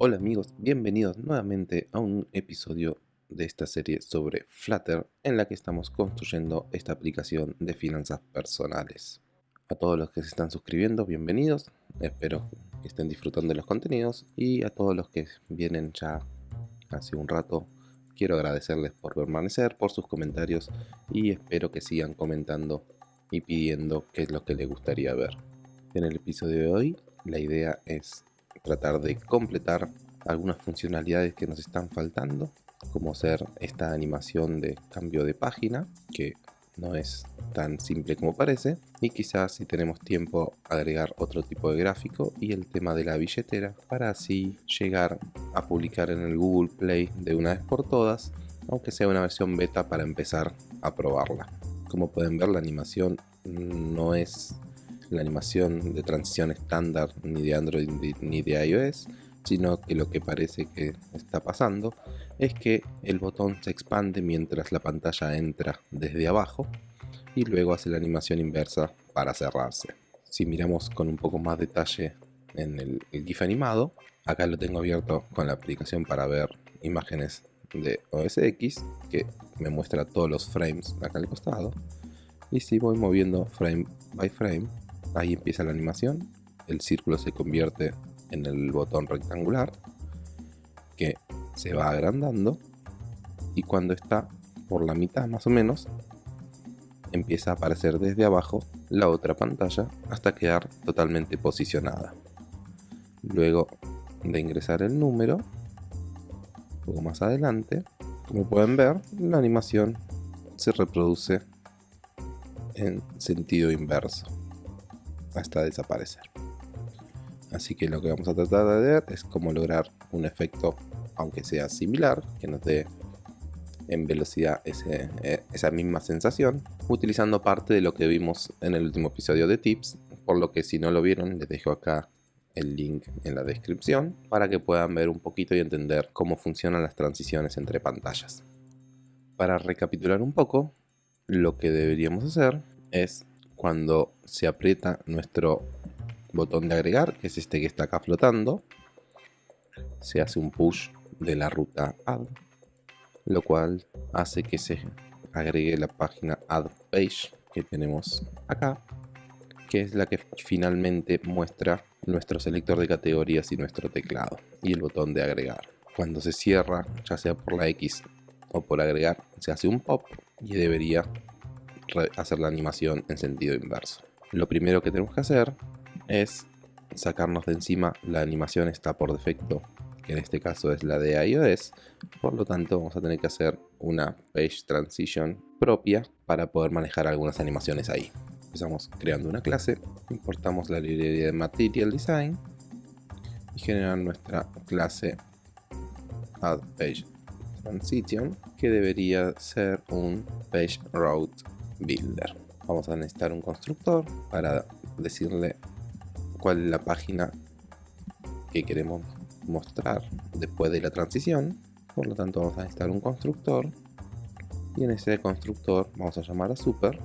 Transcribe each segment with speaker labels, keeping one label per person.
Speaker 1: Hola amigos, bienvenidos nuevamente a un episodio de esta serie sobre Flutter en la que estamos construyendo esta aplicación de finanzas personales. A todos los que se están suscribiendo, bienvenidos, espero que estén disfrutando de los contenidos y a todos los que vienen ya hace un rato, quiero agradecerles por permanecer, por sus comentarios y espero que sigan comentando y pidiendo qué es lo que les gustaría ver. En el episodio de hoy la idea es tratar de completar algunas funcionalidades que nos están faltando, como ser esta animación de cambio de página, que no es tan simple como parece, y quizás si tenemos tiempo agregar otro tipo de gráfico y el tema de la billetera, para así llegar a publicar en el Google Play de una vez por todas, aunque sea una versión beta para empezar a probarla. Como pueden ver la animación no es la animación de transición estándar ni de Android ni de iOS, sino que lo que parece que está pasando es que el botón se expande mientras la pantalla entra desde abajo y luego hace la animación inversa para cerrarse. Si miramos con un poco más detalle en el, GIF animado, acá lo tengo abierto con la aplicación para ver imágenes de OS X que me muestra todos los frames acá al costado y si voy moviendo frame by frame ahí empieza la animación el círculo se convierte en el botón rectangular que se va agrandando y cuando está por la mitad más o menos empieza a aparecer desde abajo la otra pantalla hasta quedar totalmente posicionada. Luego de ingresar el número un poco más adelante como pueden ver la animación se reproduce en sentido inverso hasta desaparecer. Así que lo que vamos a tratar de ver es cómo lograr un efecto, aunque sea similar, que nos dé en velocidad eh, esa misma sensación, utilizando parte de lo que vimos en el último episodio de Tips, por lo que si no lo vieron les dejo acá el link en la descripción para que puedan ver un poquito y entender cómo funcionan las transiciones entre pantallas. Para recapitular un poco, lo que deberíamos hacer es cuando se aprieta nuestro botón de agregar, que es este que está acá flotando, se hace un push de la ruta add, lo cual hace que se agregue la página add page que tenemos acá, que es la que finalmente muestra nuestro selector de categorías y nuestro teclado y el botón de agregar. Cuando se cierra, ya sea por la X o por agregar, se hace un pop y debería hacer la animación en sentido inverso. Lo primero que tenemos que hacer es sacarnos de encima la animación está por defecto que en este caso es la de iOS por lo tanto vamos a tener que hacer una page transition propia para poder manejar algunas animaciones ahí empezamos creando una clase importamos la librería de material design y generar nuestra clase add page transition que debería ser un page route builder. Vamos a necesitar un constructor para decirle cuál es la página que queremos mostrar después de la transición. Por lo tanto vamos a necesitar un constructor y en ese constructor vamos a llamar a super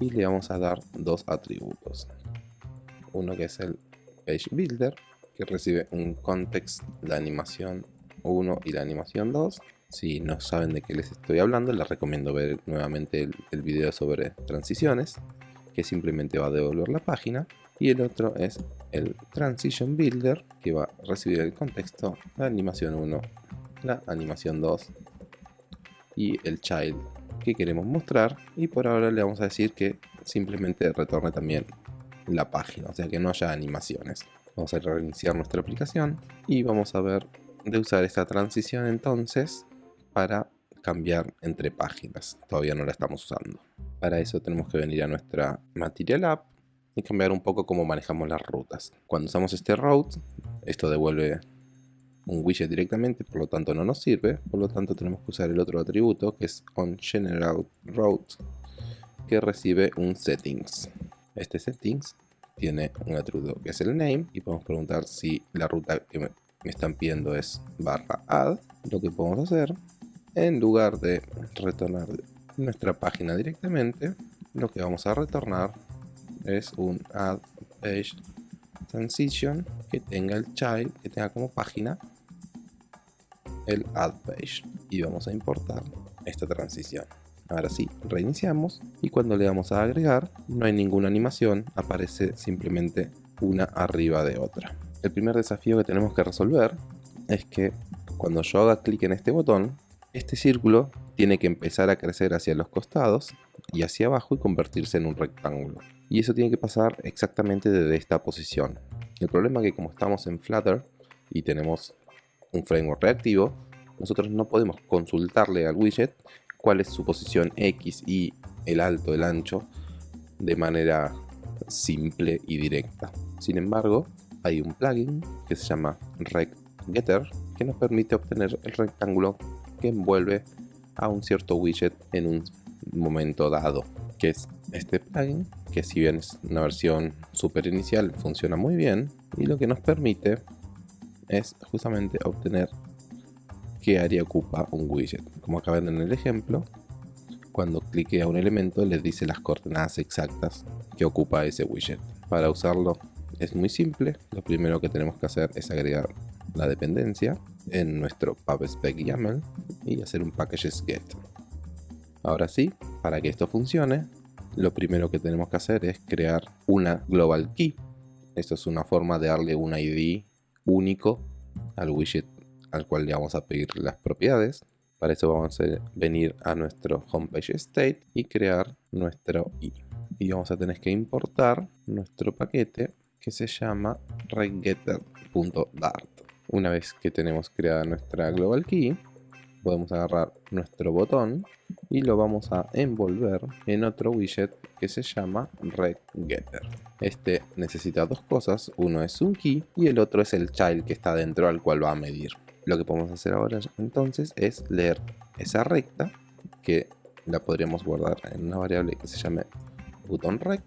Speaker 1: y le vamos a dar dos atributos. Uno que es el page builder que recibe un context, la animación 1 y la animación 2 si no saben de qué les estoy hablando, les recomiendo ver nuevamente el, video sobre transiciones, que simplemente va a devolver la página. Y el otro es el Transition Builder, que va a recibir el contexto, la animación 1, la animación 2 y el child que queremos mostrar. Y por ahora le vamos a decir que simplemente retorne también la página, o sea que no haya animaciones. Vamos a reiniciar nuestra aplicación y vamos a ver de usar esta transición entonces para cambiar entre páginas. Todavía no la estamos usando. Para eso tenemos que venir a nuestra Material App y cambiar un poco cómo manejamos las rutas. Cuando usamos este route, esto devuelve un widget directamente, por lo tanto no nos sirve. Por lo tanto tenemos que usar el otro atributo que es onGeneralRoute que recibe un settings. Este settings tiene un atributo que es el name y podemos preguntar si la ruta que me, están pidiendo es barra add. Lo que podemos hacer en lugar de retornar nuestra página directamente, lo que vamos a retornar es un add page transition que tenga el child, que tenga como página el add page y vamos a importar esta transición. Ahora sí, reiniciamos y cuando le damos a agregar no hay ninguna animación, aparece simplemente una arriba de otra. El primer desafío que tenemos que resolver es que cuando yo haga clic en este botón, este círculo tiene que empezar a crecer hacia los costados y hacia abajo y convertirse en un rectángulo. Y eso tiene que pasar exactamente desde esta posición. El problema es que como estamos en Flutter y tenemos un framework reactivo, nosotros no podemos consultarle al widget cuál es su posición X, Y, el alto, el ancho, de manera simple y directa. Sin embargo, hay un plugin que se llama RecGetter que nos permite obtener el rectángulo que envuelve a un cierto widget en un momento dado que es este plugin que si bien es una versión super inicial funciona muy bien y lo que nos permite es justamente obtener qué área ocupa un widget. Como acá ven en el ejemplo cuando clique a un elemento les dice las coordenadas exactas que ocupa ese widget. Para usarlo es muy simple. Lo primero que tenemos que hacer es agregar la dependencia en nuestro pubspec YAML y hacer un packages get. Ahora sí, para que esto funcione, lo primero que tenemos que hacer es crear una global key. Esto es una forma de darle un ID único al widget al cual le vamos a pedir las propiedades. Para eso vamos a venir a nuestro homepage state y crear nuestro i. Y vamos a tener que importar nuestro paquete que se llama regetter.dart. Una vez que tenemos creada nuestra global key, podemos agarrar nuestro botón y lo vamos a envolver en otro widget que se llama RegGetter. Este necesita dos cosas, uno es un key y el otro es el child que está dentro al cual va a medir. Lo que podemos hacer ahora entonces es leer esa recta que la podríamos guardar en una variable que se llame buttonRect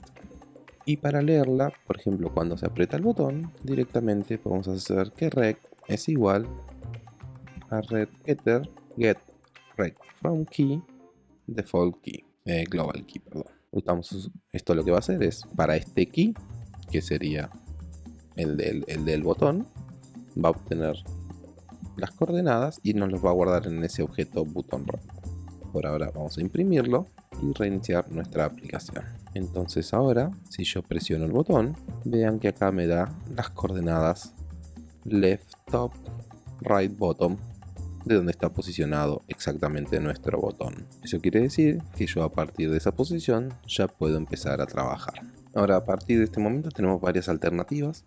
Speaker 1: y para leerla, por ejemplo, cuando se aprieta el botón, directamente podemos hacer que rect es igual a regetter get rect from key default key, eh, global key, perdón. Usamos esto lo que va a hacer es para este key, que sería el del, el del botón, va a obtener las coordenadas y nos los va a guardar en ese objeto button. Por ahora vamos a imprimirlo y reiniciar nuestra aplicación. Entonces ahora, si yo presiono el botón, vean que acá me da las coordenadas left top, right bottom, de donde está posicionado exactamente nuestro botón. Eso quiere decir que yo a partir de esa posición ya puedo empezar a trabajar. Ahora a partir de este momento tenemos varias alternativas.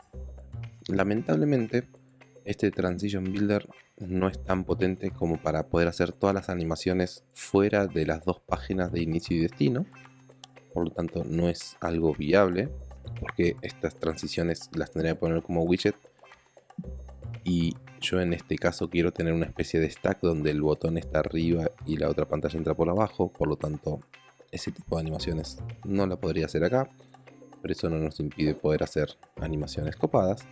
Speaker 1: Lamentablemente este Transition Builder no es tan potente como para poder hacer todas las animaciones fuera de las dos páginas de inicio y destino. Por lo tanto no es algo viable porque estas transiciones las tendría que poner como widget y yo en este caso quiero tener una especie de stack donde el botón está arriba y la otra pantalla entra por abajo, por lo tanto ese tipo de animaciones no la podría hacer acá, pero eso no nos impide poder hacer animaciones copadas.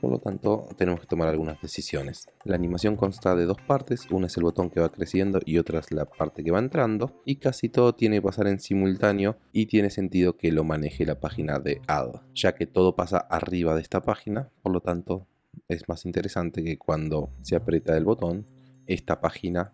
Speaker 1: Por lo tanto, tenemos que tomar algunas decisiones. La animación consta de dos partes, una es el botón que va creciendo y otra es la parte que va entrando. Y casi todo tiene que pasar en simultáneo y tiene sentido que lo maneje la página de Add, ya que todo pasa arriba de esta página, por lo tanto es más interesante que cuando se aprieta el botón, esta página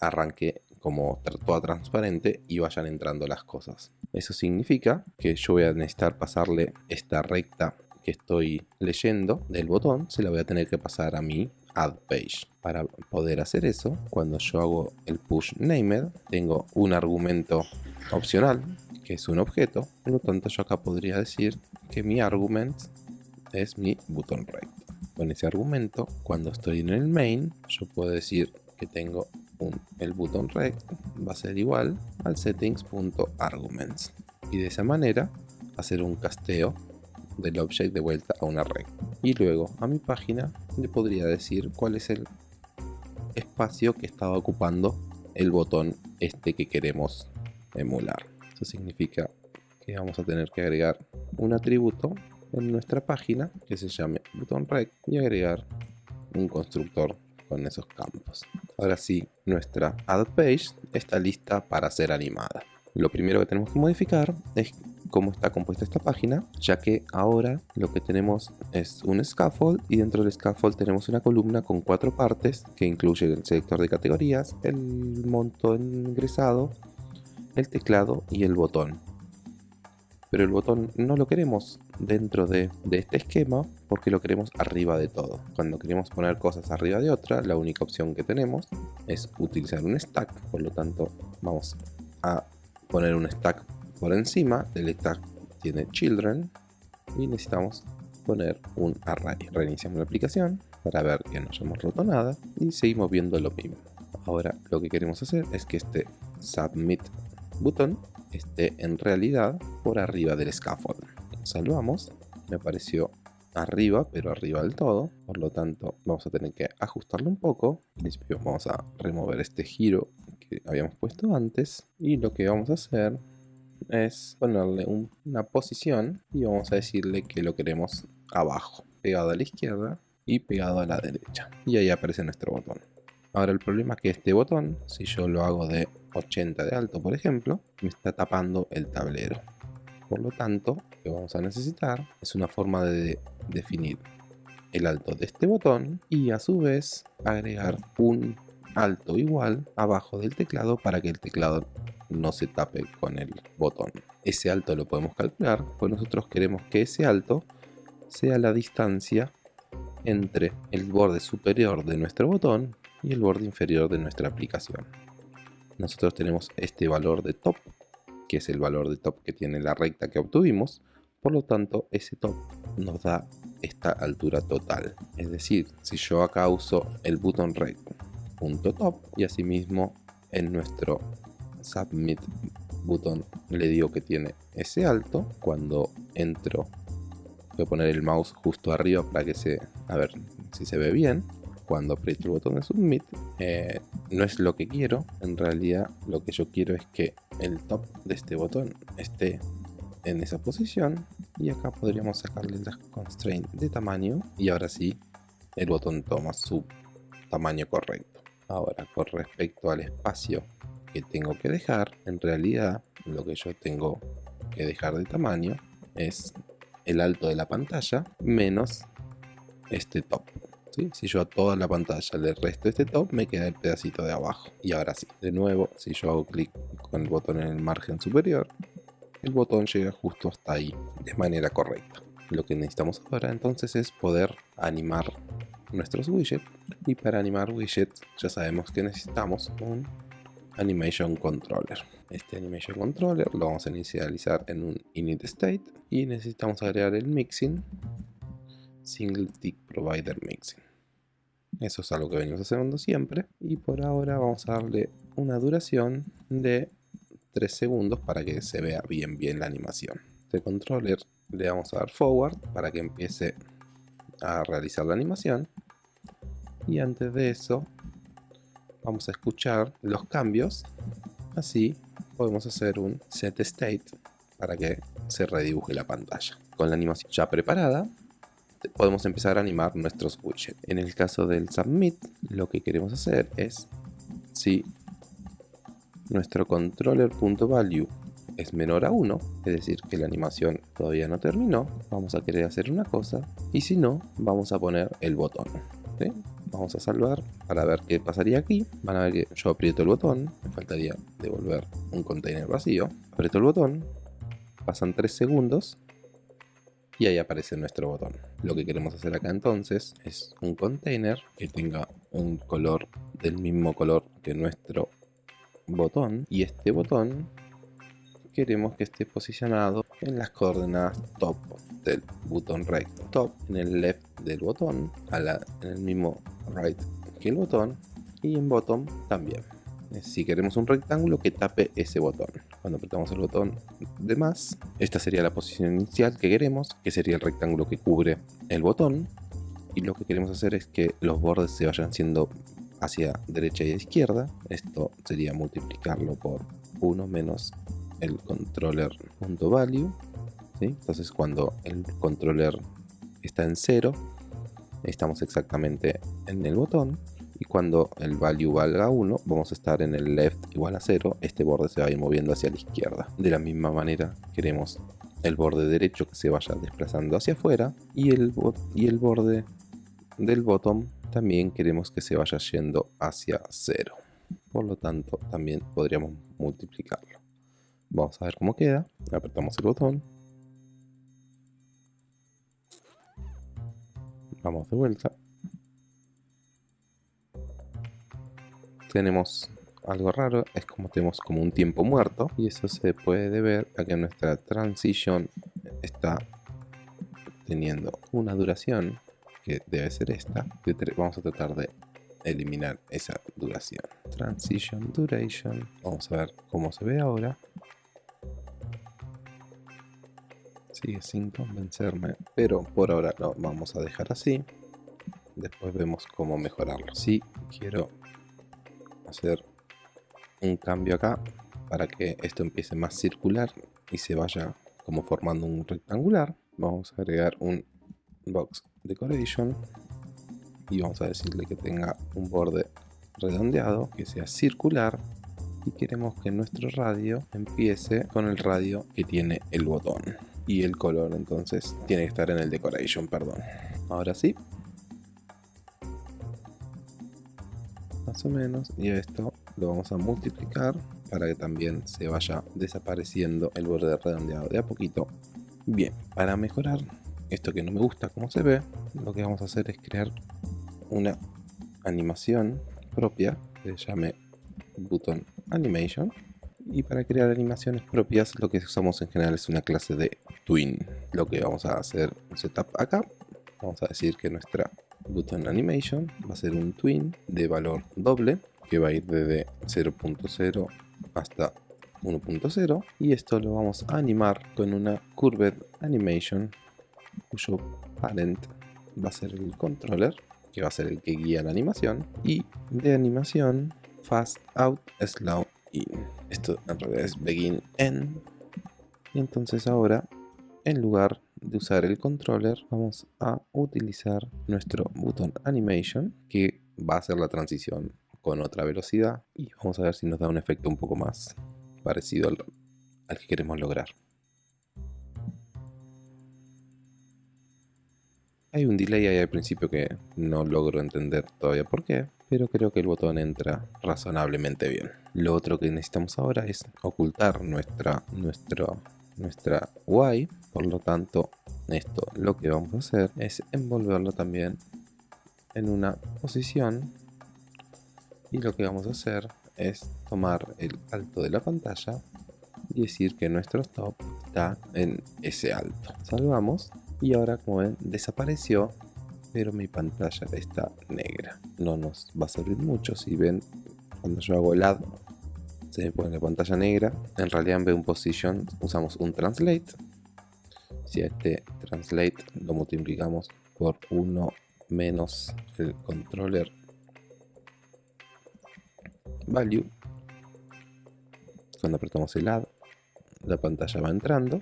Speaker 1: arranque como toda transparente y vayan entrando las cosas. Eso significa que yo voy a necesitar pasarle esta recta que estoy leyendo del botón, se la voy a tener que pasar a mi add page. Para poder hacer eso, cuando yo hago el push named, tengo un argumento opcional, que es un objeto, por lo tanto yo acá podría decir que mi argument es mi button rect. Con ese argumento, cuando estoy en el main, yo puedo decir que tengo un, el button rect va a ser igual al settings.arguments y de esa manera hacer un casteo del object de vuelta a una red. Y luego a mi página le podría decir cuál es el espacio que estaba ocupando el botón este que queremos emular. Eso significa que vamos a tener que agregar un atributo en nuestra página que se llame button rec y agregar un constructor con esos campos. Ahora sí, nuestra add page está lista para ser animada. Lo primero que tenemos que modificar es cómo está compuesta esta página, ya que ahora lo que tenemos es un scaffold y dentro del scaffold tenemos una columna con cuatro partes que incluye el selector de categorías, el monto ingresado, el teclado y el botón. Pero el botón no lo queremos dentro de, este esquema porque lo queremos arriba de todo. Cuando queremos poner cosas arriba de otra, la única opción que tenemos es utilizar un stack, por lo tanto vamos a poner un stack por encima del stack tiene children y necesitamos poner un array. Reiniciamos la aplicación para ver que no hayamos roto nada y seguimos viendo lo mismo. Ahora lo que queremos hacer es que este submit button esté en realidad por arriba del scaffold. Salvamos, me apareció arriba, pero arriba del todo, por lo tanto vamos a tener que ajustarlo un poco. En principio vamos a remover este giro que habíamos puesto antes y lo que vamos a hacer es ponerle una posición y vamos a decirle que lo queremos abajo, pegado a la izquierda y pegado a la derecha. Y ahí aparece nuestro botón. Ahora el problema es que este botón, si yo lo hago de 80 de alto por ejemplo, me está tapando el tablero. Por lo tanto, lo que vamos a necesitar es una forma de definir el alto de este botón y a su vez agregar un alto igual abajo del teclado para que el teclado no se tape con el botón. Ese alto lo podemos calcular, pues nosotros queremos que ese alto sea la distancia entre el borde superior de nuestro botón y el borde inferior de nuestra aplicación. Nosotros tenemos este valor de top, que es el valor de top que tiene la recta que obtuvimos, por lo tanto ese top nos da esta altura total. Es decir, si yo acá uso el botón top y asimismo en nuestro submit button le digo que tiene ese alto cuando entro voy a poner el mouse justo arriba para que se a ver si se ve bien cuando aprieto el botón de submit eh, no es lo que quiero en realidad lo que yo quiero es que el top de este botón esté en esa posición y acá podríamos sacarle la constraint de tamaño y ahora sí el botón toma su tamaño correcto ahora con respecto al espacio que tengo que dejar, en realidad lo que yo tengo que dejar de tamaño es el alto de la pantalla menos este top. Si yo a toda la pantalla le resto este top, me queda el pedacito de abajo. Y ahora sí, de nuevo, si yo hago clic con el botón en el margen superior, el botón llega justo hasta ahí de manera correcta. Lo que necesitamos ahora entonces es poder animar nuestros widgets y para animar widgets ya sabemos que necesitamos un Animation Controller. Este Animation Controller lo vamos a inicializar en un init state y necesitamos agregar el mixing single tick provider mixing. Eso es algo que venimos haciendo siempre y por ahora vamos a darle una duración de 3 segundos para que se vea bien bien la animación. Este controller le vamos a dar forward para que empiece a realizar la animación y antes de eso vamos a escuchar los cambios. Así podemos hacer un set state para que se redibuje la pantalla. Con la animación ya preparada, podemos empezar a animar nuestros widgets. En el caso del submit, lo que queremos hacer es si nuestro controller.value es menor a 1, es decir que la animación todavía no terminó, vamos a querer hacer una cosa y si no, vamos a poner el botón. Vamos a salvar para ver qué pasaría aquí. Van a ver que yo aprieto el botón, me faltaría devolver un container vacío. Aprieto el botón, pasan 3 segundos y ahí aparece nuestro botón. Lo que queremos hacer acá entonces es un container que tenga un color del mismo color que nuestro botón. Y este botón queremos que esté posicionado en las coordenadas top del botón recto top en el left del botón a la, en el mismo right que el botón y en bottom también. Si queremos un rectángulo que tape ese botón cuando apretamos el botón de más esta sería la posición inicial que queremos que sería el rectángulo que cubre el botón. Y lo que queremos hacer es que los bordes se vayan siendo hacia derecha y izquierda. Esto sería multiplicarlo por 1 menos el controller.value entonces cuando el controller está en 0 estamos exactamente en el botón y cuando el value valga 1 vamos a estar en el left igual a 0 este borde se va a ir moviendo hacia la izquierda de la misma manera queremos el borde derecho que se vaya desplazando hacia afuera y el, y el borde del bottom también queremos que se vaya yendo hacia cero. Por lo tanto, también podríamos multiplicarlo. Vamos a ver cómo queda. Apretamos el botón. Vamos de vuelta. Tenemos algo raro, es como tenemos como un tiempo muerto y eso se puede deber a que nuestra transición está teniendo una duración que debe ser esta. Vamos a tratar de eliminar esa duración. Transition duration. Vamos a ver cómo se ve ahora. Sigue sin convencerme, pero por ahora lo vamos a dejar así. Después vemos cómo mejorarlo. Si quiero hacer un cambio acá para que esto empiece más circular y se vaya como formando un rectangular. Vamos a agregar un box decoration y vamos a decirle que tenga un borde redondeado, que sea circular y queremos que nuestro radio empiece con el radio que tiene el botón y el color entonces tiene que estar en el decoration, perdón. Ahora sí. Más o menos y esto lo vamos a multiplicar para que también se vaya desapareciendo el borde redondeado de a poquito. Bien, para mejorar esto que no me gusta como se ve, lo que vamos a hacer es crear una animación propia que se llame button animation. Y para crear animaciones propias lo que usamos en general es una clase de twin. Lo que vamos a hacer un setup acá. Vamos a decir que nuestra button animation va a ser un twin de valor doble que va a ir desde 0.0 hasta 1.0 y esto lo vamos a animar con una curved animation cuyo parent va a ser el controller que va a ser el que guía la animación y de animación fast out slow in. Esto en realidad es begin end. Y entonces ahora en lugar de usar el controller vamos a utilizar nuestro button animation que va a hacer la transición con otra velocidad y vamos a ver si nos da un efecto un poco más parecido al, que queremos lograr. Hay un delay ahí al principio que no logro entender todavía por qué, pero creo que el botón entra razonablemente bien. Lo otro que necesitamos ahora es ocultar nuestra, nuestro, nuestra Y, por lo tanto esto lo que vamos a hacer es envolverlo también en una posición y lo que vamos a hacer es tomar el alto de la pantalla y decir que nuestro stop está en ese alto. Salvamos y ahora como ven desapareció pero mi pantalla está negra. No nos va a servir mucho si ven cuando yo hago el add se me pone la pantalla negra. En realidad en vez un position usamos un translate. Si a este translate lo multiplicamos por 1 menos el controller value. Cuando apretamos el add, la pantalla va entrando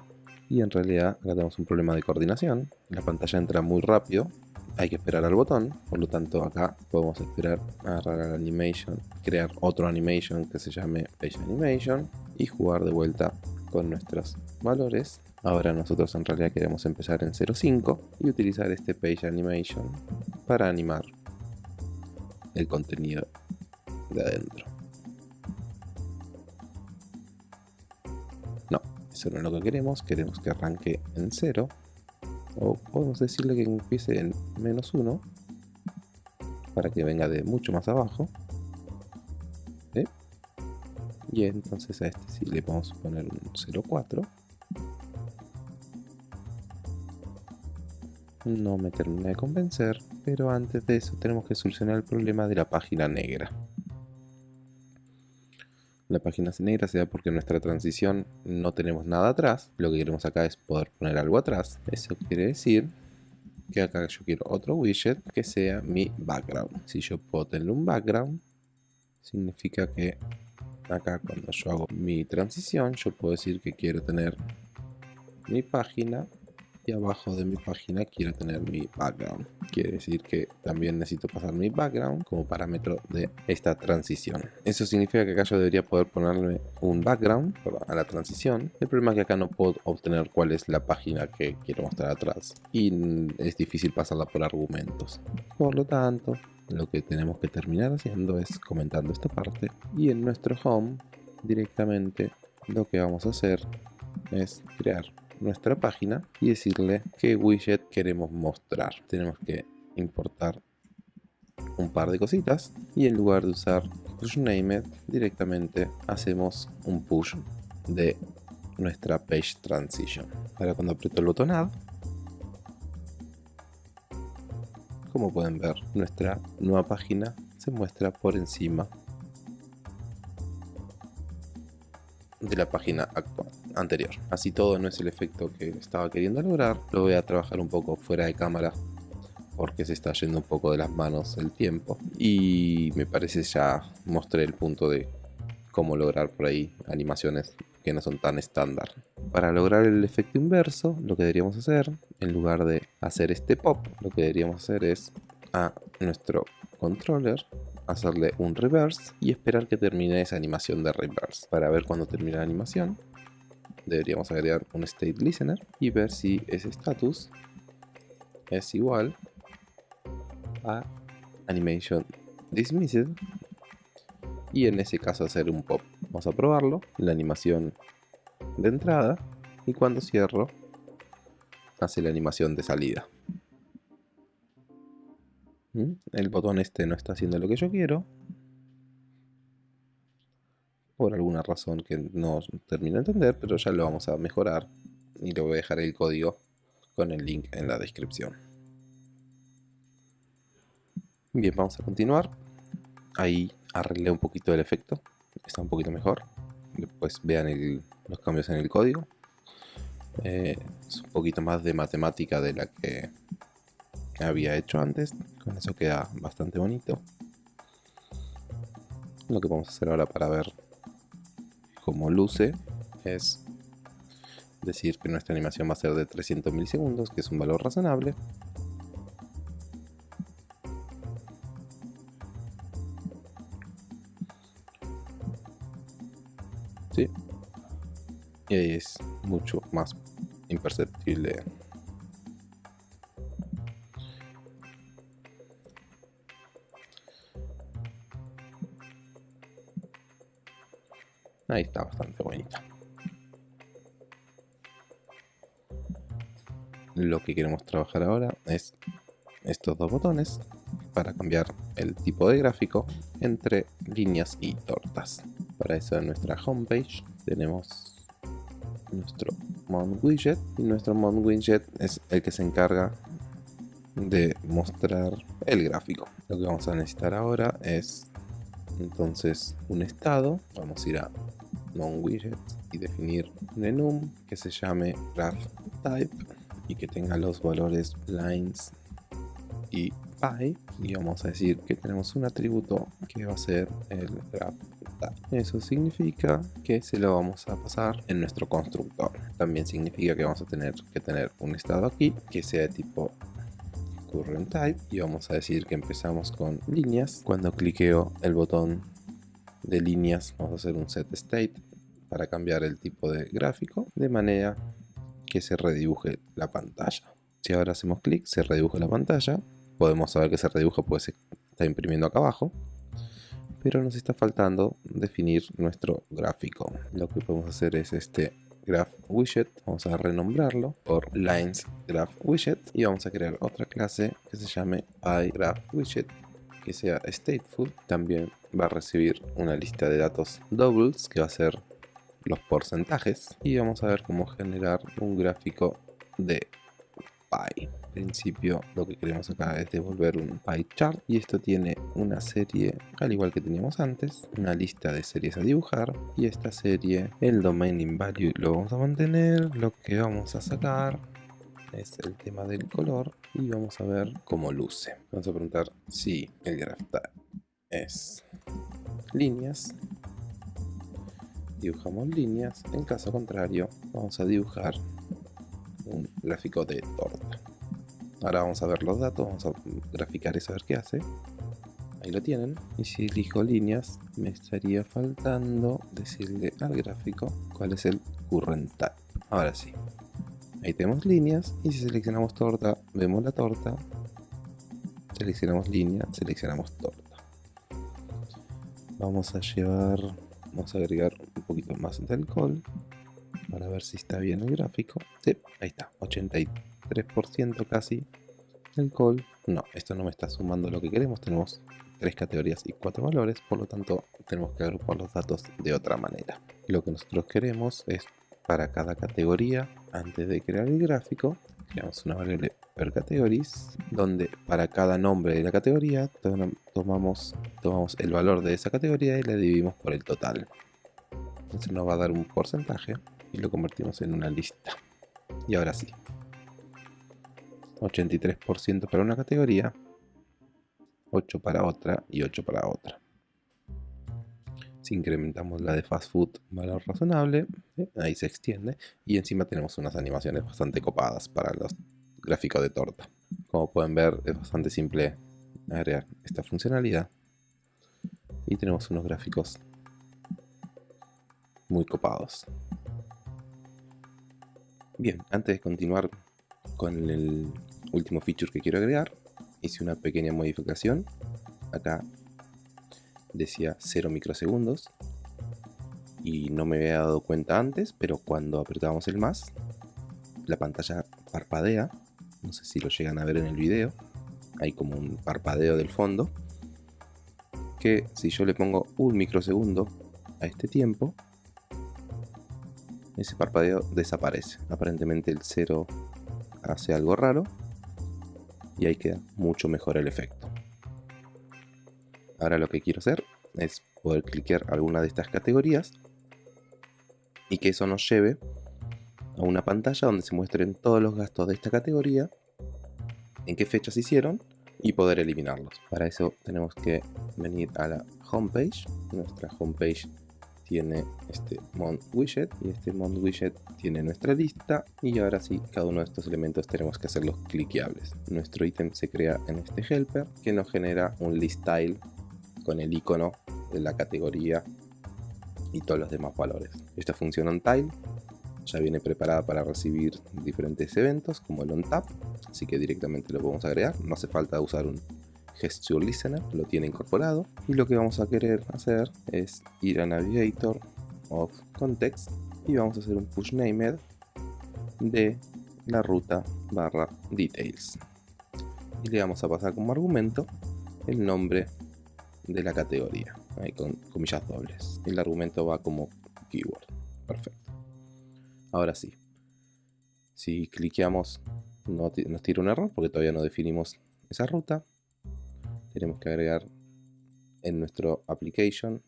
Speaker 1: y en realidad acá tenemos un problema de coordinación. La pantalla entra muy rápido, hay que esperar al botón, por lo tanto acá podemos esperar agarrar al animation, crear otro animation que se llame page animation y jugar de vuelta con nuestros valores. Ahora nosotros en realidad queremos empezar en 0.5 y utilizar este page animation para animar el contenido de adentro. Eso no es lo que queremos, queremos que arranque en 0. O podemos decirle que empiece en menos 1 para que venga de mucho más abajo. Y entonces a este sí le vamos a poner un 0,4. No me termina de convencer, pero antes de eso tenemos que solucionar el problema de la página negra. La página negra se da porque nuestra transición no tenemos nada atrás. Lo que queremos acá es poder poner algo atrás. Eso quiere decir que acá yo quiero otro widget que sea mi background. Si yo puedo tener un background, significa que acá cuando yo hago mi transición, yo puedo decir que quiero tener mi página y abajo de mi página quiero tener mi background. Quiere decir que también necesito pasar mi background como parámetro de esta transición. Eso significa que acá yo debería poder ponerle un background a la transición. El problema es que acá no puedo obtener cuál es la página que quiero mostrar atrás y es difícil pasarla por argumentos. Por lo tanto, lo que tenemos que terminar haciendo es comentando esta parte y en nuestro home directamente lo que vamos a hacer es crear nuestra página y decirle qué widget queremos mostrar. Tenemos que importar un par de cositas y en lugar de usar push named directamente hacemos un push de nuestra page transition. Ahora cuando aprieto el botón add como pueden ver nuestra nueva página se muestra por encima de la página actual anterior. Así todo no es el efecto que estaba queriendo lograr, lo voy a trabajar un poco fuera de cámara porque se está yendo un poco de las manos el tiempo y me parece ya mostré el punto de cómo lograr por ahí animaciones que no son tan estándar. Para lograr el efecto inverso, lo que deberíamos hacer, en lugar de hacer este pop, lo que deberíamos hacer es a nuestro controller hacerle un reverse y esperar que termine esa animación de reverse. Para ver cuando termina la animación, deberíamos agregar un state listener y ver si ese status es igual a animation dismissed y en ese caso hacer un pop. Vamos a probarlo, la animación de entrada y cuando cierro hace la animación de salida. ¿Mm? El botón este no está haciendo lo que yo quiero. Por alguna razón que no termino de entender, pero ya lo vamos a mejorar. Y le voy a dejar el código con el link en la descripción. Bien, vamos a continuar. Ahí arreglé un poquito el efecto. Está un poquito mejor. Después vean los cambios en el código. Eh, es un poquito más de matemática de la que había hecho antes. Con eso queda bastante bonito. Lo que vamos a hacer ahora para ver cómo luce es decir que nuestra animación va a ser de 300 milisegundos, que es un valor razonable. ¿Sí? Y ahí es mucho más imperceptible Ahí está bastante bonita. Lo que queremos trabajar ahora es estos dos botones para cambiar el tipo de gráfico entre líneas y tortas. Para eso en nuestra homepage tenemos nuestro Mount Widget y nuestro Mount Widget es el que se encarga de mostrar el gráfico. Lo que vamos a necesitar ahora es entonces un estado. Vamos a ir a widget y definir un enum que se llame graph type y que tenga los valores lines y py y vamos a decir que tenemos un atributo que va a ser el graph type. Eso significa que se lo vamos a pasar en nuestro constructor. También significa que vamos a tener que tener un estado aquí que sea de tipo current type y vamos a decir que empezamos con líneas. Cuando cliqueo el botón de líneas vamos a hacer un set state para cambiar el tipo de gráfico de manera que se redibuje la pantalla. Si ahora hacemos clic se redujo la pantalla, podemos saber que se redujo pues está imprimiendo acá abajo, pero nos está faltando definir nuestro gráfico. Lo que podemos hacer es este graph widget, vamos a renombrarlo por lines graph widget. Y vamos a crear otra clase que se llame graph widget que sea stateful. También va a recibir una lista de datos doubles que va a ser los porcentajes y vamos a ver cómo generar un gráfico de pie. En principio lo que queremos acá es devolver un pie chart y esto tiene una serie al igual que teníamos antes, una lista de series a dibujar y esta serie, el domain in value lo vamos a mantener, lo que vamos a sacar es el tema del color y vamos a ver cómo luce. Vamos a preguntar si el graph es líneas dibujamos líneas, en caso contrario vamos a dibujar un gráfico de torta. Ahora vamos a ver los datos, vamos a graficar eso a ver qué hace. Ahí lo tienen. Y si elijo líneas, me estaría faltando decirle al gráfico cuál es el current type. Ahora sí. Ahí tenemos líneas y si seleccionamos torta, vemos la torta. Seleccionamos línea, seleccionamos torta. Vamos a llevar, vamos a agregar poquito más de alcohol para ver si está bien el gráfico. Sí, ahí está, 83% casi alcohol. No, esto no me está sumando lo que queremos. Tenemos tres categorías y cuatro valores, por lo tanto tenemos que agrupar los datos de otra manera. Lo que nosotros queremos es para cada categoría, antes de crear el gráfico, creamos una variable per categories, donde para cada nombre de la categoría tomamos, tomamos el valor de esa categoría y la dividimos por el total. Entonces nos va a dar un porcentaje y lo convertimos en una lista. Y ahora sí. 83% para una categoría, 8 para otra y 8 para otra. Si incrementamos la de fast food valor razonable, ahí se extiende. Y encima tenemos unas animaciones bastante copadas para los gráficos de torta. Como pueden ver, es bastante simple agregar esta funcionalidad. Y tenemos unos gráficos muy copados. Bien, antes de continuar con el último feature que quiero agregar, hice una pequeña modificación. Acá decía 0 microsegundos y no me había dado cuenta antes, pero cuando apretábamos el más, la pantalla parpadea. No sé si lo llegan a ver en el video. Hay como un parpadeo del fondo. Que si yo le pongo un microsegundo a este tiempo, ese parpadeo desaparece. Aparentemente el 0 hace algo raro y ahí queda mucho mejor el efecto. Ahora lo que quiero hacer es poder cliquear alguna de estas categorías y que eso nos lleve a una pantalla donde se muestren todos los gastos de esta categoría, en qué fechas hicieron y poder eliminarlos. Para eso tenemos que venir a la homepage, nuestra homepage tiene este mount widget y este mount widget tiene nuestra lista y ahora sí cada uno de estos elementos tenemos que hacerlos cliqueables. Nuestro ítem se crea en este helper que nos genera un list style con el icono de la categoría y todos los demás valores. Esta función onTile ya viene preparada para recibir diferentes eventos como el onTap así que directamente lo podemos agregar. No hace falta usar un Gesture Listener lo tiene incorporado y lo que vamos a querer hacer es ir a Navigator of Context y vamos a hacer un push named de la ruta barra details. Y le vamos a pasar como argumento el nombre de la categoría con comillas dobles. El argumento va como keyword. Perfecto. Ahora sí. Si cliqueamos no nos tira un error porque todavía no definimos esa ruta tenemos que agregar en nuestro application.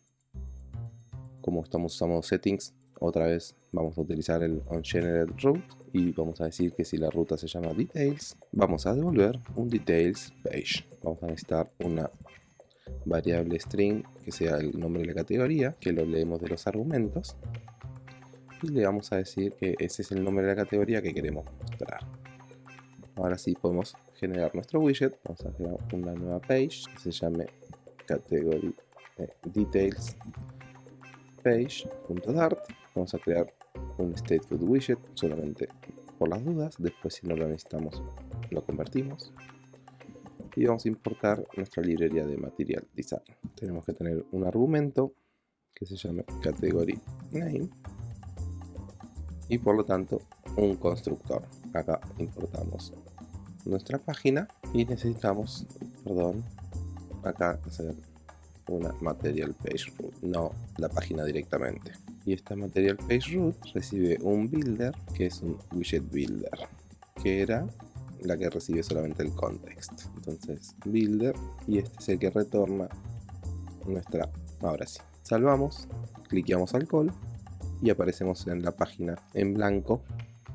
Speaker 1: Como estamos usando settings otra vez vamos a utilizar el onGenerated route y vamos a decir que si la ruta se llama details vamos a devolver un details page. Vamos a necesitar una variable string que sea el nombre de la categoría que lo leemos de los argumentos y le vamos a decir que ese es el nombre de la categoría que queremos mostrar. Ahora sí podemos generar nuestro widget, vamos a crear una nueva page que se llame category eh, details page.dart vamos a crear un stateful widget solamente por las dudas, después si no lo necesitamos lo convertimos. Y vamos a importar nuestra librería de material design. Tenemos que tener un argumento que se llame category name y por lo tanto un constructor. Acá importamos nuestra página y necesitamos, perdón, acá hacer una material page root, no la página directamente. Y esta material page root recibe un builder que es un widget builder, que era la que recibe solamente el context. Entonces, builder y este es el que retorna nuestra. Ahora sí, salvamos, cliqueamos al call y aparecemos en la página en blanco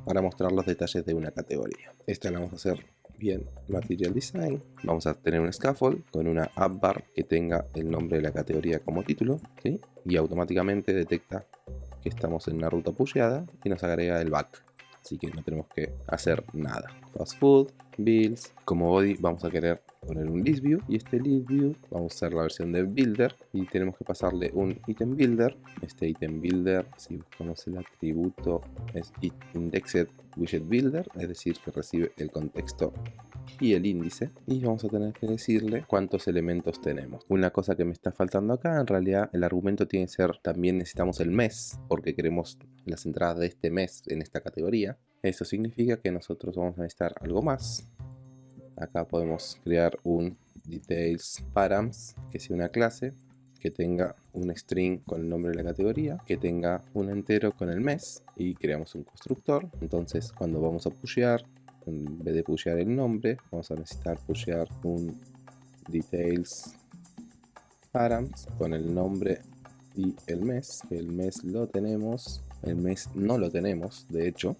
Speaker 1: para mostrar los detalles de una categoría. Esta la vamos a hacer bien Material Design. Vamos a tener un scaffold con una app bar que tenga el nombre de la categoría como título y automáticamente detecta que estamos en una ruta pusheada y nos agrega el back así que no tenemos que hacer nada. Fast food, bills, como body vamos a querer poner un list view y este list view vamos a usar la versión de builder y tenemos que pasarle un item builder. Este item builder, si buscamos el atributo, es indexed widget builder, es decir que recibe el contexto y el índice y vamos a tener que decirle cuántos elementos tenemos. Una cosa que me está faltando acá, en realidad el argumento tiene que ser también necesitamos el mes porque queremos las entradas de este mes en esta categoría. Eso significa que nosotros vamos a necesitar algo más. Acá podemos crear un details params que sea una clase que tenga un string con el nombre de la categoría, que tenga un entero con el mes y creamos un constructor. Entonces cuando vamos a pushear en vez de pushear el nombre, vamos a necesitar pushear un details params con el nombre y el mes. El mes lo tenemos, el mes no lo tenemos, de hecho,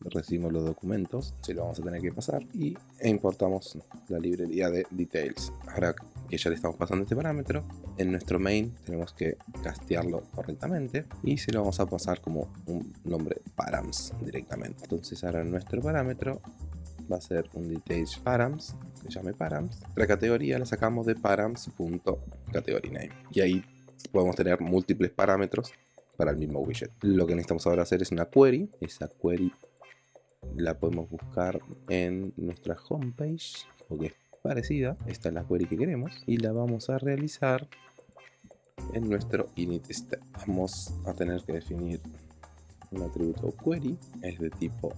Speaker 1: recibimos los documentos, se lo vamos a tener que pasar y importamos la librería de details. Ahora que ya le estamos pasando este parámetro, en nuestro main tenemos que castearlo correctamente y se lo vamos a pasar como un nombre params directamente. Entonces ahora nuestro parámetro va a ser un details params que llame params. La categoría la sacamos de params.category y ahí podemos tener múltiples parámetros para el mismo widget. Lo que necesitamos ahora hacer es una query. Esa query la podemos buscar en nuestra homepage porque parecida. Esta es la query que queremos y la vamos a realizar en nuestro init step. Vamos a tener que definir un atributo query, es de tipo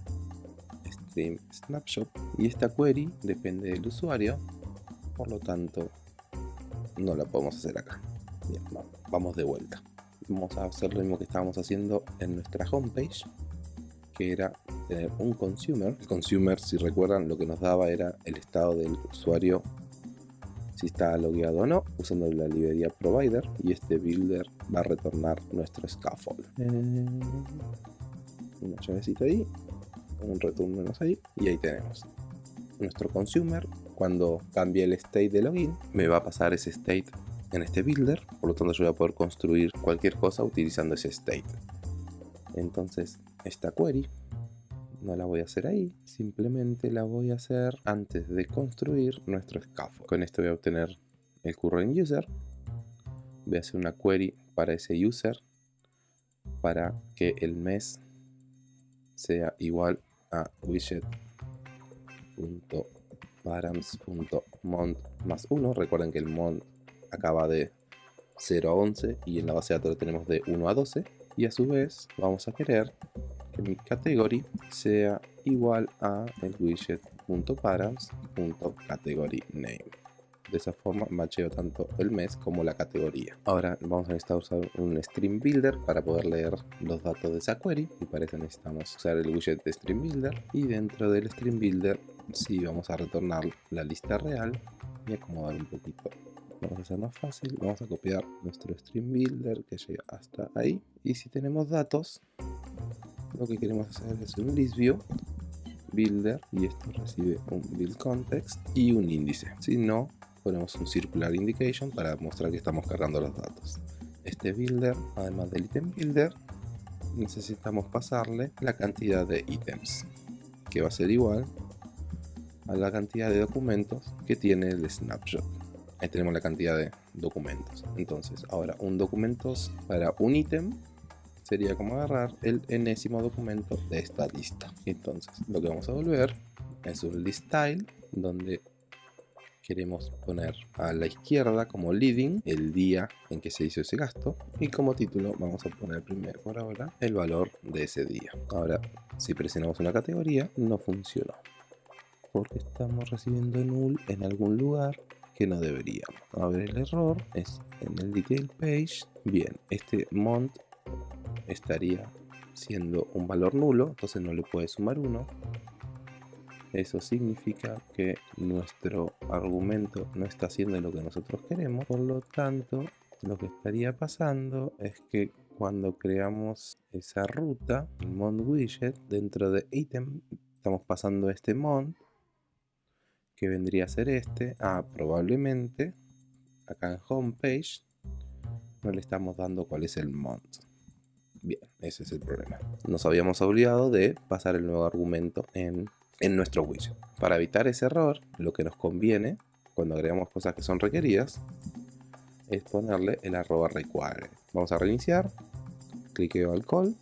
Speaker 1: stream snapshot y esta query depende del usuario, por lo tanto no la podemos hacer acá. Vamos de vuelta. Vamos a hacer lo mismo que estábamos haciendo en nuestra homepage, que era tener un consumer. El consumer, si recuerdan, lo que nos daba era el estado del usuario, si está logueado o no, usando la librería provider. Y este builder va a retornar nuestro scaffold. Eh, una llavecita ahí, un return menos ahí, y ahí tenemos nuestro consumer. Cuando cambie el state de login, me va a pasar ese state en este builder, por lo tanto yo voy a poder construir cualquier cosa utilizando ese state. Entonces, esta query no la voy a hacer ahí, simplemente la voy a hacer antes de construir nuestro scaffold. Con esto voy a obtener el current user, voy a hacer una query para ese user para que el mes sea igual a widget.params.mont más 1. Recuerden que el mont acaba de 0 a 11 y en la base de datos lo tenemos de 1 a 12. Y a su vez vamos a querer que mi category sea igual a el widget.params.category_name. De esa forma macheo tanto el mes como la categoría. Ahora vamos a necesitar usar un stream builder para poder leer los datos de esa query. Y para eso necesitamos usar el widget de stream builder. Y dentro del stream builder sí vamos a retornar la lista real y acomodar un poquito vamos a hacer más fácil, vamos a copiar nuestro stream builder que llega hasta ahí y si tenemos datos lo que queremos hacer es un list view builder y esto recibe un build context y un índice. Si no ponemos un circular indication para mostrar que estamos cargando los datos. Este builder además del item builder necesitamos pasarle la cantidad de ítems que va a ser igual a la cantidad de documentos que tiene el snapshot. Ahí tenemos la cantidad de documentos. Entonces ahora un documentos para un ítem sería como agarrar el enésimo documento de esta lista. Entonces lo que vamos a volver es un list style donde queremos poner a la izquierda como leading el día en que se hizo ese gasto y como título vamos a poner primero por ahora el valor de ese día. Ahora si presionamos una categoría no funcionó porque estamos recibiendo null en algún lugar que no deberíamos. A ver el error es en el detail page. Bien, este mont estaría siendo un valor nulo, entonces no le puede sumar 1. Eso significa que nuestro argumento no está haciendo lo que nosotros queremos, por lo tanto lo que estaría pasando es que cuando creamos esa ruta, el mont widget, dentro de item estamos pasando este mont que vendría a ser este, ah, probablemente acá en homepage no le estamos dando cuál es el mont Bien, ese es el problema. Nos habíamos olvidado de pasar el nuevo argumento en, en nuestro widget. Para evitar ese error, lo que nos conviene cuando agregamos cosas que son requeridas es ponerle el arroba require. Vamos a reiniciar, cliqueo al call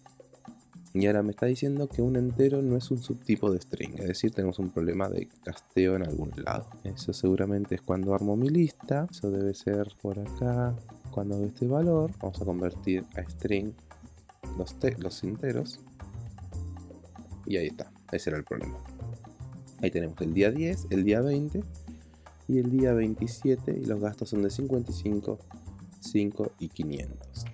Speaker 1: y ahora me está diciendo que un entero no es un subtipo de string, es decir, tenemos un problema de casteo en algún lado. Eso seguramente es cuando armo mi lista, eso debe ser por acá. Cuando este valor, vamos a convertir a string los, los enteros. Y ahí está, ese era el problema. Ahí tenemos el día 10, el día 20 y el día 27 y los gastos son de 55, 5 y 500.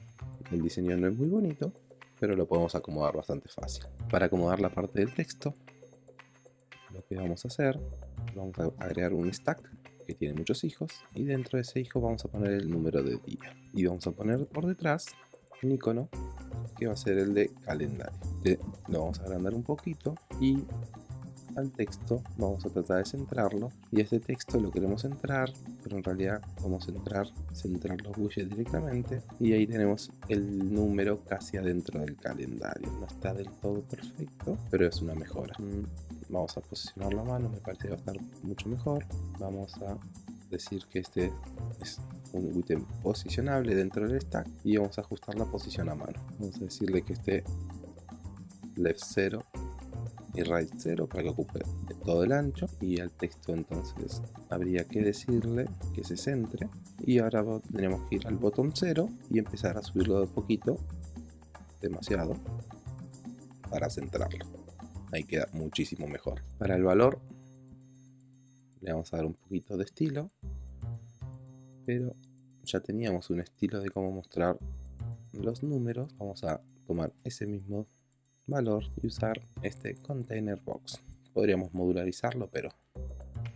Speaker 1: El diseño no es muy bonito, pero lo podemos acomodar bastante fácil. Para acomodar la parte del texto, lo que vamos a hacer, vamos a agregar un stack que tiene muchos hijos y dentro de ese hijo vamos a poner el número de día y vamos a poner por detrás un icono que va a ser el de calendario. Lo vamos a agrandar un poquito y al texto, vamos a tratar de centrarlo y este texto lo queremos centrar, pero en realidad vamos a centrar, centrar los widgets directamente y ahí tenemos el número casi adentro del calendario. No está del todo perfecto, pero es una mejora. Mm, vamos a posicionarlo a mano, me parece que va a estar mucho mejor. Vamos a decir que este es un ítem posicionable dentro del stack y vamos a ajustar la posición a mano. Vamos a decirle que esté left 0 y right 0 para que ocupe todo el ancho y al texto entonces habría que decirle que se centre y ahora tenemos que ir al botón 0 y empezar a subirlo de poquito demasiado para centrarlo ahí queda muchísimo mejor para el valor le vamos a dar un poquito de estilo pero ya teníamos un estilo de cómo mostrar los números vamos a tomar ese mismo valor y usar este container box. Podríamos modularizarlo, pero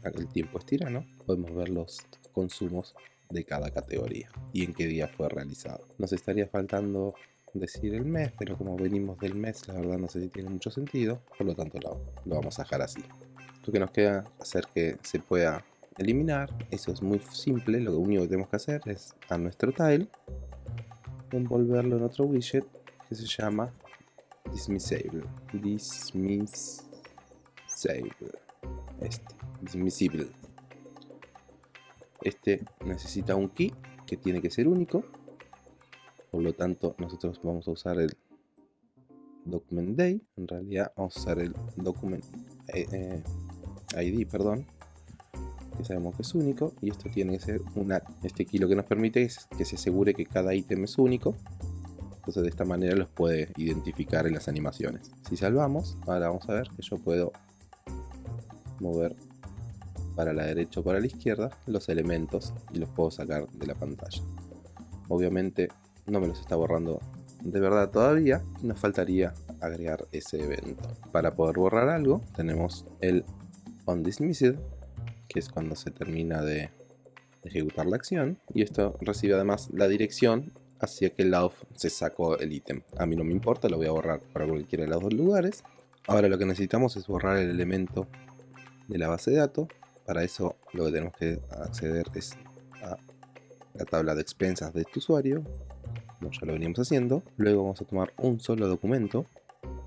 Speaker 1: el tiempo es tirano. Podemos ver los consumos de cada categoría y en qué día fue realizado. Nos estaría faltando decir el mes, pero como venimos del mes, la verdad no sé si tiene mucho sentido, por lo tanto lo, lo vamos a dejar así. Lo que nos queda hacer que se pueda eliminar, eso es muy simple, lo único que tenemos que hacer es a nuestro tile, envolverlo en otro widget que se llama dismissible dismissible este dismissible este necesita un key que tiene que ser único por lo tanto nosotros vamos a usar el document day. En realidad vamos a usar el document eh, eh, id perdón que sabemos que es único y esto tiene que ser una este key lo que nos permite es que se asegure que cada ítem es único entonces de esta manera los puede identificar en las animaciones. Si salvamos, ahora vamos a ver que yo puedo mover para la derecha o para la izquierda los elementos y los puedo sacar de la pantalla. Obviamente no me los está borrando de verdad todavía, nos faltaría agregar ese evento. Para poder borrar algo tenemos el onDismissed, que es cuando se termina de ejecutar la acción, y esto recibe además la dirección hacia que lado se sacó el ítem. A mí no me importa, lo voy a borrar para cualquiera de los dos lugares. Ahora lo que necesitamos es borrar el elemento de la base de datos. Para eso lo que tenemos que acceder es a la tabla de expensas de este usuario, como ya lo veníamos haciendo. Luego vamos a tomar un solo documento,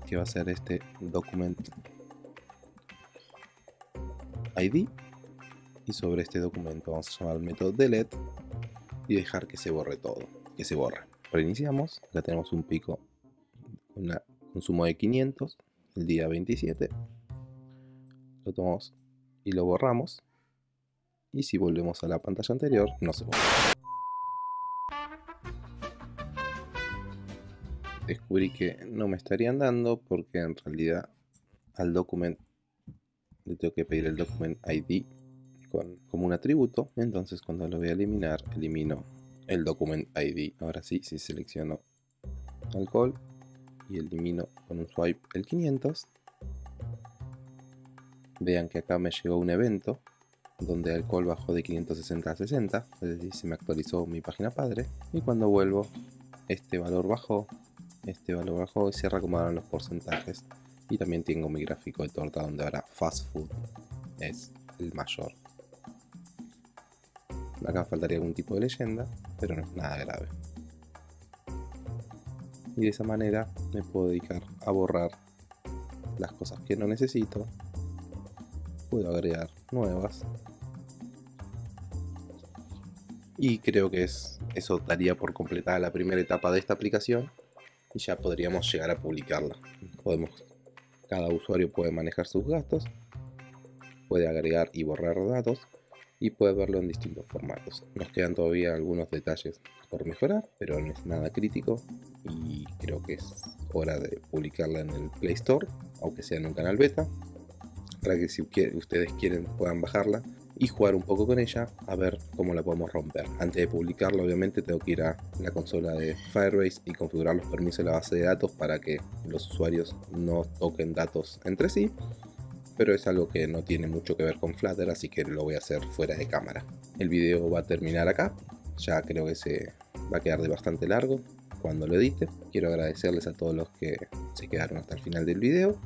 Speaker 1: que va a ser este document ID. Y sobre este documento vamos a llamar al método delete y dejar que se borre todo que se borra. Reiniciamos, ya tenemos un pico un consumo de 500 el día 27. Lo tomamos y lo borramos. Y si volvemos a la pantalla anterior, no se borra. Descubrí que no me estarían dando porque en realidad al document le tengo que pedir el document ID con, como un atributo. Entonces cuando lo voy a eliminar, elimino el document ID. Ahora sí, si selecciono alcohol y elimino con un swipe el 500, vean que acá me llegó un evento donde alcohol bajó de 560 a 60, es decir, se me actualizó mi página padre. Y cuando vuelvo, este valor bajó, este valor bajó y se reacomodaron los porcentajes. Y también tengo mi gráfico de torta donde ahora fast food es el mayor. Acá faltaría algún tipo de leyenda, pero no es nada grave. y de esa manera me puedo dedicar a borrar las cosas que no necesito puedo agregar nuevas y creo que es, eso daría por completada la primera etapa de esta aplicación y ya podríamos llegar a publicarla podemos cada usuario puede manejar sus gastos puede agregar y borrar datos y puede verlo en distintos formatos. Nos quedan todavía algunos detalles por mejorar, pero no es nada crítico y creo que es hora de publicarla en el Play Store, aunque sea en un canal beta, para que si ustedes quieren puedan bajarla y jugar un poco con ella a ver cómo la podemos romper. Antes de publicarla obviamente tengo que ir a la consola de Firebase y configurar los permisos de la base de datos para que los usuarios no toquen datos entre sí pero es algo que no tiene mucho que ver con Flutter, así que lo voy a hacer fuera de cámara. El video va a terminar acá, ya creo que se va a quedar de bastante largo cuando lo edite. Quiero agradecerles a todos los que se quedaron hasta el final del video,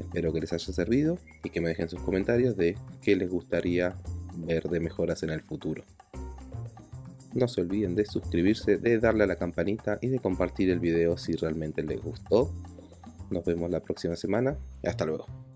Speaker 1: espero que les haya servido y que me dejen sus comentarios de qué les gustaría ver de mejoras en el futuro. No se olviden de suscribirse, de darle a la campanita y de compartir el video si realmente les gustó. Nos vemos la próxima semana hasta luego.